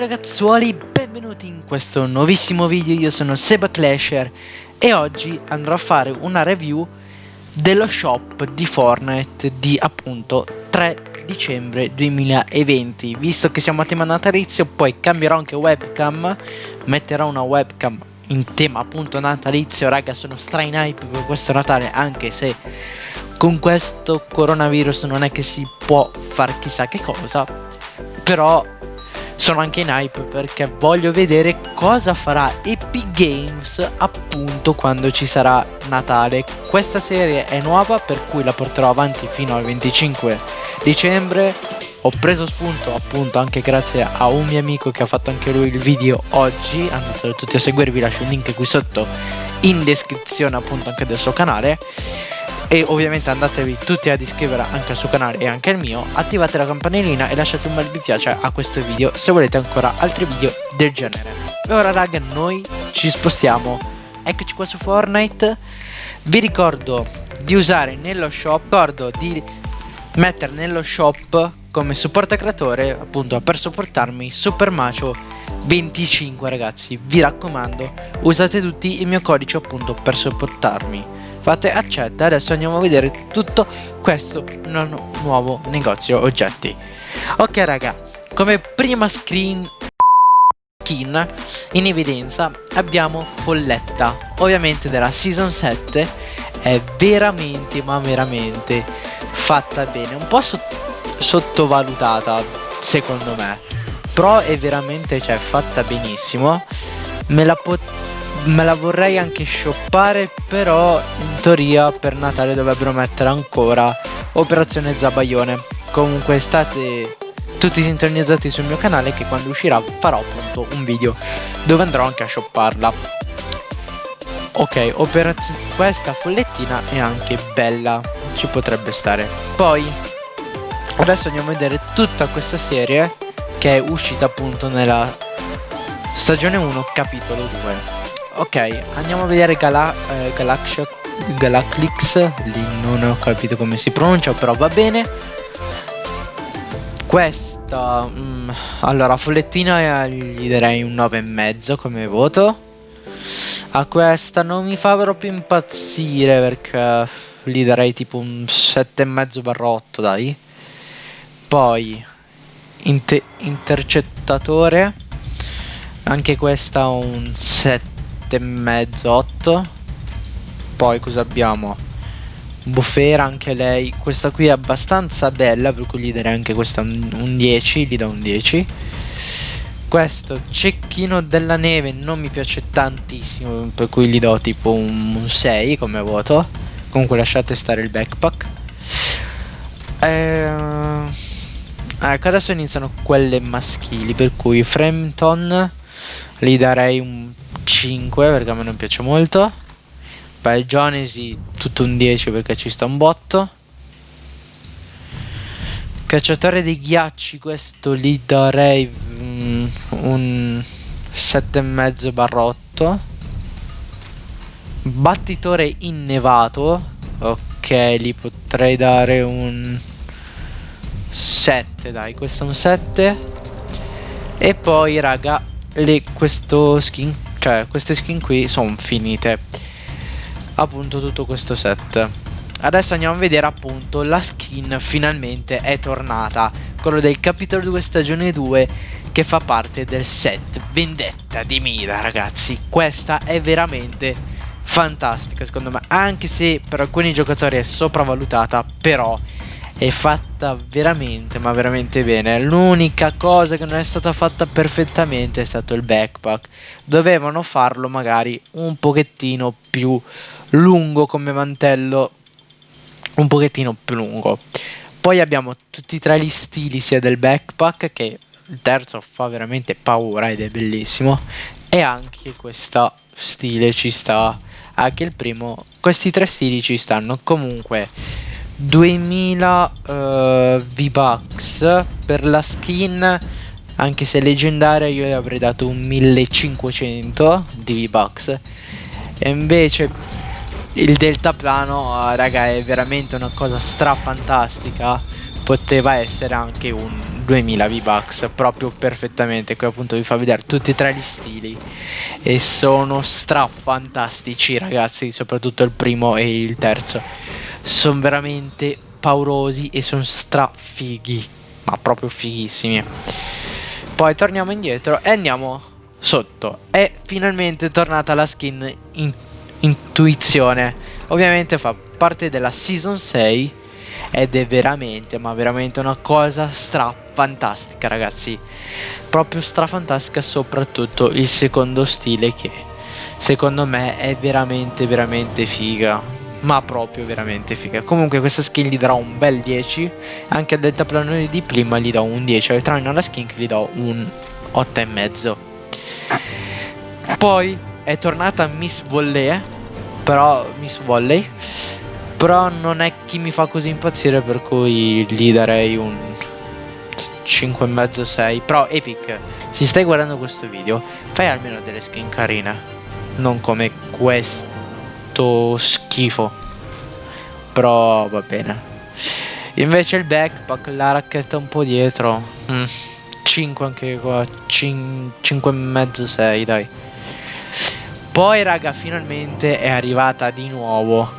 ragazzuoli, benvenuti in questo nuovissimo video, io sono Seba Clasher e oggi andrò a fare una review dello shop di Fortnite di appunto 3 dicembre 2020 Visto che siamo a tema natalizio poi cambierò anche webcam, metterò una webcam in tema appunto natalizio. Raga sono stra in hype per questo Natale anche se con questo coronavirus non è che si può fare chissà che cosa. Però sono anche in hype perché voglio vedere cosa farà Epic Games appunto quando ci sarà Natale. Questa serie è nuova per cui la porterò avanti fino al 25 dicembre. Ho preso spunto appunto anche grazie a un mio amico che ha fatto anche lui il video oggi. Andate tutti a seguire, vi lascio il link qui sotto in descrizione appunto anche del suo canale e ovviamente andatevi tutti ad iscrivere anche al suo canale e anche al mio attivate la campanellina e lasciate un bel mi piace a questo video se volete ancora altri video del genere. E ora raga noi ci spostiamo. Eccoci qua su Fortnite. Vi ricordo di usare nello shop ricordo di mettere nello shop come supporto creatore appunto per supportarmi Super Macio 25 ragazzi. Vi raccomando usate tutti il mio codice appunto per supportarmi fate accetta adesso andiamo a vedere tutto questo nuovo negozio oggetti. Ok raga come prima screen skin in evidenza abbiamo Folletta. Ovviamente della season 7 è veramente ma veramente fatta bene. Un po' sott sottovalutata secondo me. Però è veramente cioè fatta benissimo. Me la potrei me la vorrei anche shoppare però in teoria per Natale dovrebbero mettere ancora Operazione Zabaione. Comunque state tutti sintonizzati sul mio canale che quando uscirà farò appunto un video dove andrò anche a shopparla. Ok, questa follettina è anche bella, ci potrebbe stare. Poi adesso andiamo a vedere tutta questa serie che è uscita appunto nella stagione 1 capitolo 2 ok andiamo a vedere Gala eh, Galaxia Galaclix lì non ho capito come si pronuncia però va bene. Questa mm, allora follettina gli darei un 9,5 come voto. A questa non mi fa proprio impazzire perché gli darei tipo un 7,5 barra 8 dai. Poi inter intercettatore anche questa un 7 7 e mezzo 8 poi cosa abbiamo? Bufera anche lei. Questa qui è abbastanza bella per cui gli darei anche questa un 10 gli do un 10 questo cecchino della neve non mi piace tantissimo per cui gli do tipo un, un 6 come voto comunque lasciate stare il backpack. Eh, ecco adesso iniziano quelle maschili per cui Frampton gli darei un 5 perché a me non piace molto. Beh, Jonesi tutto un 10 perché ci sta un botto. Cacciatore dei ghiacci questo gli darei mm, un 7,5 barra 8 Battitore innevato Ok gli potrei dare un 7 dai questo è un 7 E poi raga le, questo skin cioè queste skin qui sono finite. Appunto tutto questo set. Adesso andiamo a vedere appunto la skin finalmente è tornata. Quello del capitolo 2 stagione 2 che fa parte del set vendetta di Mira ragazzi. Questa è veramente fantastica secondo me. Anche se per alcuni giocatori è sopravvalutata però è fatta veramente ma veramente bene. L'unica cosa che non è stata fatta perfettamente è stato il backpack. Dovevano farlo magari un pochettino più lungo come mantello un pochettino più lungo. Poi abbiamo tutti e tre gli stili sia del backpack che il terzo fa veramente paura ed è bellissimo e anche questo stile ci sta. Anche il primo questi tre stili ci stanno. Comunque 2000 uh, V-Bucks per la skin anche se leggendaria io le avrei dato un 1500 di V-Bucks. E invece il deltaplano raga è veramente una cosa strafantastica. Poteva essere anche un 2000 V-Bucks proprio perfettamente. Qui appunto vi fa vedere tutti e tre gli stili. E sono stra fantastici ragazzi soprattutto il primo e il terzo sono veramente paurosi e sono stra fighi ma proprio fighissimi. Poi torniamo indietro e andiamo sotto. È finalmente tornata la skin in intuizione. Ovviamente fa parte della season 6 ed è veramente ma veramente una cosa stra fantastica ragazzi. Proprio stra fantastica soprattutto il secondo stile che secondo me è veramente veramente figa ma proprio veramente figa. Comunque questa skin gli darò un bel 10 anche al deltaplanone di prima gli do un 10 al tranne alla skin che gli do un 8 e mezzo. Poi è tornata Miss Volley però Miss Volley. Però non è chi mi fa così impazzire per cui gli darei un 5,5 6 però Epic se stai guardando questo video fai almeno delle skin carine. Non come questo schifo. Però va bene. Invece il backpack la racchetta un po' dietro. Mm, 5 anche qua 5,5 6 dai. Poi raga finalmente è arrivata di nuovo.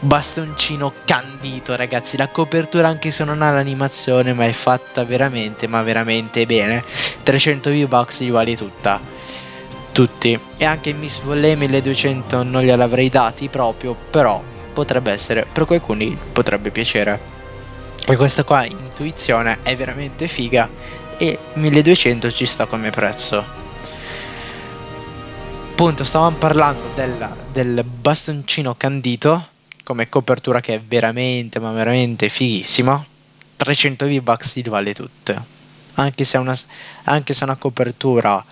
Bastoncino candito ragazzi. La copertura anche se non ha l'animazione ma è fatta veramente ma veramente bene. 300 V-Bucks gli vale tutta tutti. E anche Miss Volley 1200 non gliel'avrei dati proprio però potrebbe essere per qualcuno potrebbe piacere. E questa qua intuizione è veramente figa. E 1200 ci sta come prezzo. Appunto stavamo parlando della, del bastoncino candito come copertura che è veramente ma veramente fighissima 300 V-Bucks li vale tutte. Anche se una, anche se una copertura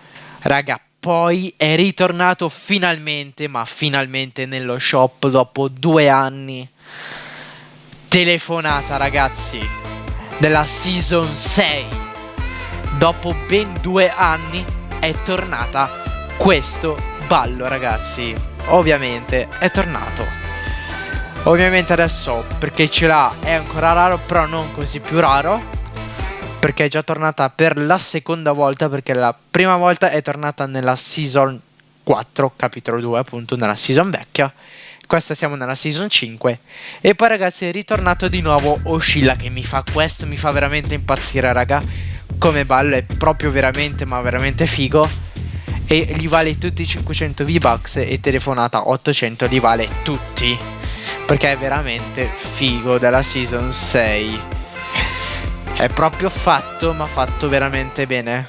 raga poi è ritornato finalmente ma finalmente nello shop dopo due anni. Telefonata ragazzi della season 6 dopo ben due anni è tornata questo ballo ragazzi. Ovviamente è tornato. Ovviamente adesso perché ce l'ha è ancora raro però non così più raro Perché è già tornata per la seconda volta perché la prima volta è tornata nella season 4 capitolo 2 appunto nella season vecchia. Questa siamo nella season 5 E poi ragazzi è ritornato di nuovo Oscilla che mi fa questo Mi fa veramente impazzire raga. Come ballo è proprio veramente ma veramente figo. E gli vale tutti i 500 V-Bucks E telefonata 800 li vale tutti. Perché è veramente figo della season 6 è proprio fatto ma fatto veramente bene.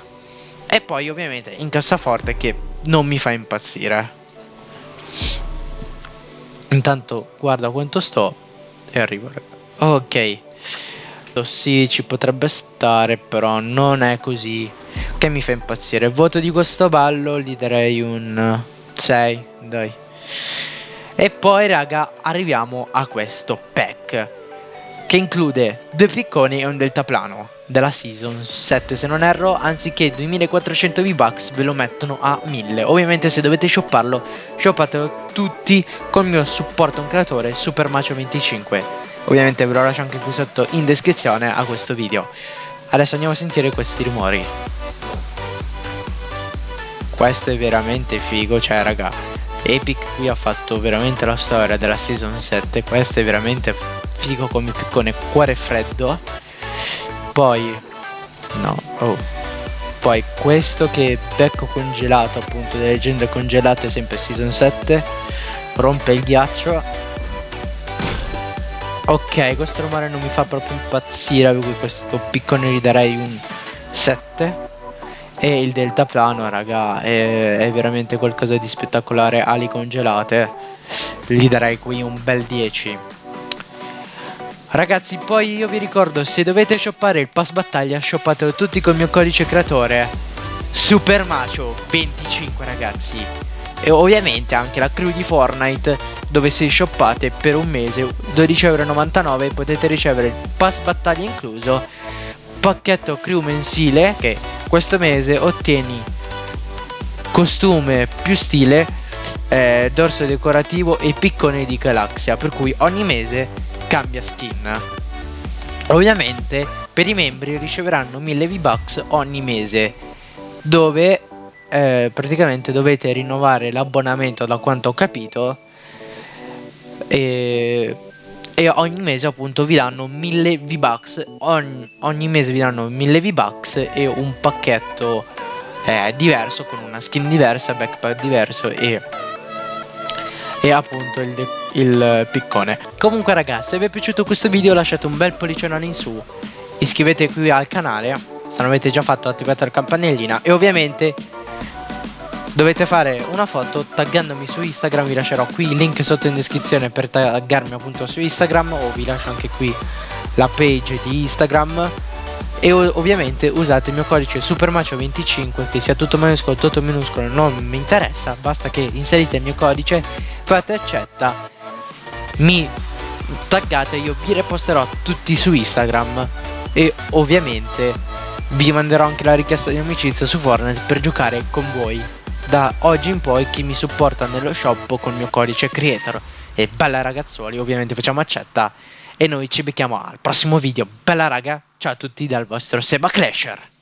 E poi ovviamente in cassaforte che non mi fa impazzire. Intanto guarda quanto sto e arrivo. Ok. Sì ci potrebbe stare però non è così che mi fa impazzire. Voto di questo ballo gli darei un 6 dai. E poi raga arriviamo a questo pack che include due picconi e un deltaplano della season 7 se non erro anziché 2400 V-Bucks ve lo mettono a 1000 ovviamente se dovete shopparlo shoppatelo tutti con il mio supporto un creatore supermacio25 ovviamente ve lo lascio anche qui sotto in descrizione a questo video. Adesso andiamo a sentire questi rumori. Questo è veramente figo cioè raga Epic qui ha fatto veramente la storia della season 7 questo è veramente figo come piccone cuore freddo. Poi no oh. Poi questo che becco congelato appunto delle leggende congelate sempre season 7 rompe il ghiaccio. Ok questo rumore non mi fa proprio impazzire per cui questo piccone gli darei un 7 e il deltaplano raga è, è, veramente qualcosa di spettacolare. Ali congelate gli darei qui un bel 10 ragazzi poi io vi ricordo se dovete shoppare il pass battaglia shoppatelo tutti con il mio codice creatore supermacio 25 ragazzi. E ovviamente anche la crew di Fortnite dove se shoppate per un mese 12,99€ potete ricevere il pass battaglia incluso pacchetto crew mensile che questo mese ottieni costume più stile, eh, dorso decorativo e piccone di galaxia, per cui ogni mese cambia skin. ovviamente per i membri riceveranno 1000 V-Bucks ogni mese dove eh, praticamente dovete rinnovare l'abbonamento da quanto ho capito e, e, ogni mese appunto vi danno 1000 V-Bucks ogni, ogni, mese vi danno 1000 V-Bucks e un pacchetto eh, diverso con una skin diversa, backpack diverso e e appunto il, il piccone. Comunque ragazzi, se vi è piaciuto questo video lasciate un bel pollicione in su, iscrivetevi qui al canale, se non avete già fatto attivate la campanellina. E ovviamente dovete fare una foto taggandomi su Instagram, vi lascerò qui il link sotto in descrizione per taggarmi appunto su Instagram o vi lascio anche qui la page di Instagram. E ovviamente usate il mio codice supermacio25 che sia tutto minuscolo tutto minuscolo non mi interessa. Basta che inserite il mio codice fate accetta. Mi taggate io vi reposterò tutti su Instagram. E ovviamente vi manderò anche la richiesta di amicizia su Fortnite per giocare con voi. Da oggi in poi chi mi supporta nello shop con il mio codice creator. E bella ragazzuoli ovviamente facciamo accetta. E noi ci becchiamo al prossimo video. Bella raga Ciao a tutti dal vostro Seba Clasher